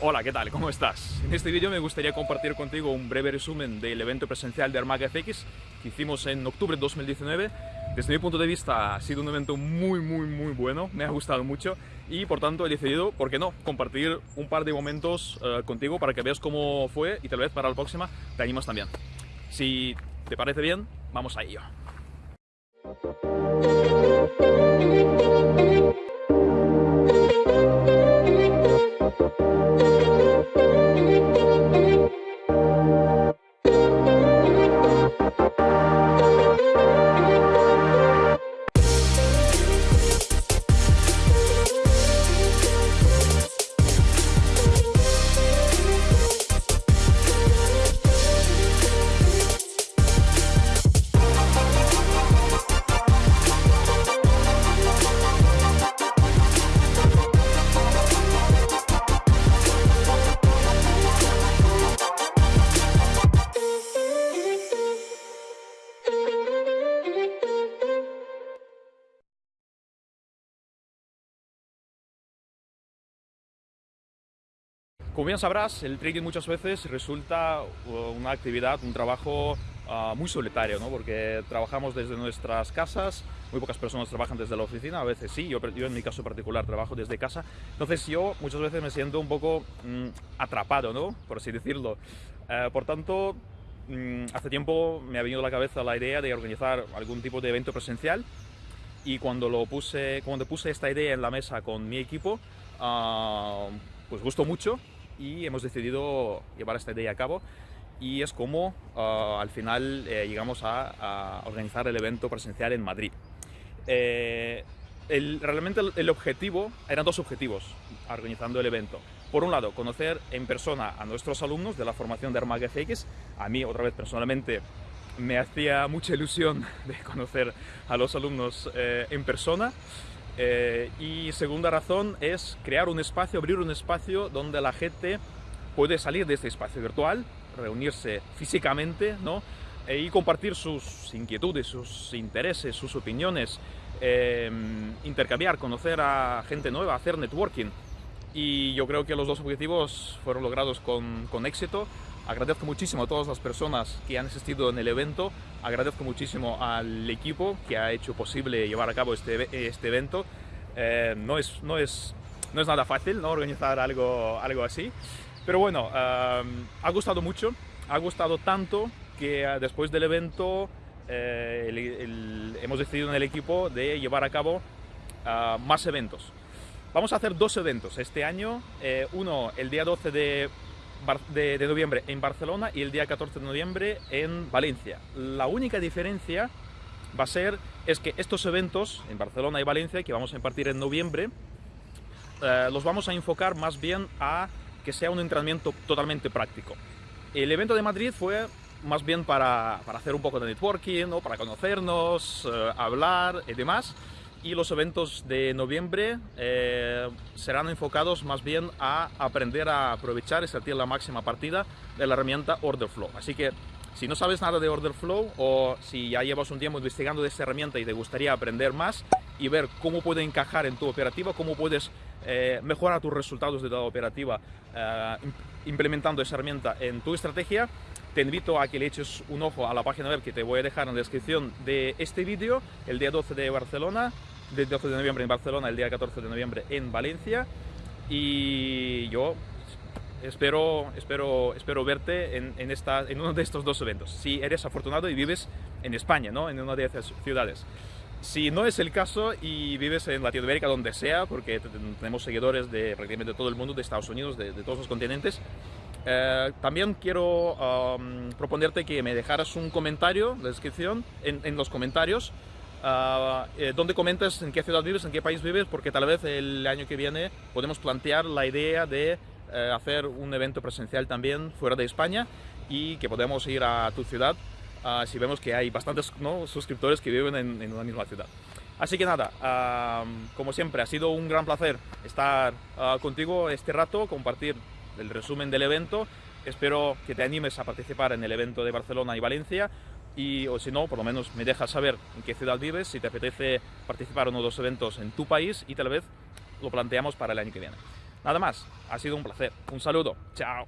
Hola, ¿qué tal? ¿Cómo estás? En este vídeo me gustaría compartir contigo un breve resumen del evento presencial de Armaga FX que hicimos en octubre de 2019. Desde mi punto de vista ha sido un evento muy, muy, muy bueno, me ha gustado mucho y por tanto he decidido, ¿por qué no?, compartir un par de momentos uh, contigo para que veas cómo fue y tal vez para la próxima te animas también. Si te parece bien, vamos a ello. Música Como bien sabrás, el trading muchas veces resulta uh, una actividad, un trabajo uh, muy solitario, ¿no? porque trabajamos desde nuestras casas, muy pocas personas trabajan desde la oficina, a veces sí, yo, yo en mi caso particular trabajo desde casa, entonces yo muchas veces me siento un poco mm, atrapado, ¿no? por así decirlo. Uh, por tanto, mm, hace tiempo me ha venido a la cabeza la idea de organizar algún tipo de evento presencial y cuando, lo puse, cuando puse esta idea en la mesa con mi equipo, pues gustó mucho y hemos decidido llevar esta idea a cabo y es como uh, al final eh, llegamos a, a, organizar el evento presencial en Madrid. Eh, el, realmente el, el, objetivo, eran dos objetivos organizando el evento. Por un lado, conocer en persona a nuestros alumnos de la formación de Armaga FX. A mí, otra vez personalmente, me hacía mucha ilusión de conocer a los alumnos eh, en persona. Eh, y segunda razón es crear un espacio, abrir un espacio donde la gente puede salir de este espacio virtual, reunirse físicamente, ¿no? E, y compartir sus inquietudes, sus intereses, sus opiniones, eh, intercambiar, conocer a gente nueva, hacer networking. Y yo creo que los dos objetivos fueron logrados con éxito. Agradezco muchísimo a todas las personas que han asistido en el evento, agradezco muchísimo al equipo que ha hecho posible llevar a cabo este, este evento. Eh, no, es, no, es, no es nada fácil ¿no? organizar algo, algo así, pero bueno, eh, ha gustado mucho, ha gustado tanto que eh, después del evento eh, el, el, hemos decidido en el equipo de llevar a cabo uh, más eventos. Vamos a hacer dos eventos este año, eh, uno el día 12 de de, noviembre en Barcelona y el día 14 de noviembre en Valencia. La única diferencia va a ser es que estos eventos en Barcelona y Valencia que vamos a impartir en noviembre eh, los vamos a enfocar más bien a que sea un entrenamiento totalmente práctico. El evento de Madrid fue más bien para, para hacer un poco de networking, ¿no? para conocernos, eh, hablar y demás y los eventos de noviembre eh, serán enfocados más bien a aprender a aprovechar y sentir la máxima partida de la herramienta Order Flow. Así que si no sabes nada de Order Flow o si ya llevas un tiempo investigando de esta herramienta y te gustaría aprender más y ver cómo puede encajar en tu operativa, cómo puedes eh, mejorar tus resultados de la operativa eh, implementando esa herramienta en tu estrategia, te invito a que le eches un ojo a la página web que te voy a dejar en la descripción de este vídeo, el día 12 de Barcelona, del 12 de noviembre en Barcelona, el día 14 de noviembre en Valencia. Y yo espero, espero, espero verte en, en, esta, en uno de estos dos eventos. Si eres afortunado y vives en España, ¿no? en una de esas ciudades. Si no es el caso y vives en Latinoamérica, donde sea, porque tenemos seguidores de prácticamente todo el mundo, de Estados Unidos, de, de todos los continentes, eh, también quiero um, proponerte que me dejaras un comentario de descripción en, en los comentarios uh, eh, donde comentes en qué ciudad vives, en qué país vives, porque tal vez el año que viene podemos plantear la idea de eh, hacer un evento presencial también fuera de España y que podemos ir a tu ciudad uh, si vemos que hay bastantes ¿no? suscriptores que viven en, en, una misma ciudad. Así que nada, uh, como siempre, ha sido un gran placer estar uh, contigo este rato, compartir el resumen del evento. Espero que te animes a participar en el evento de Barcelona y Valencia y o si no, por lo menos me dejas saber en qué ciudad vives, si te apetece participar en uno de los eventos en tu país y tal vez lo planteamos para el año que viene. Nada más, ha sido un placer. Un saludo. Chao.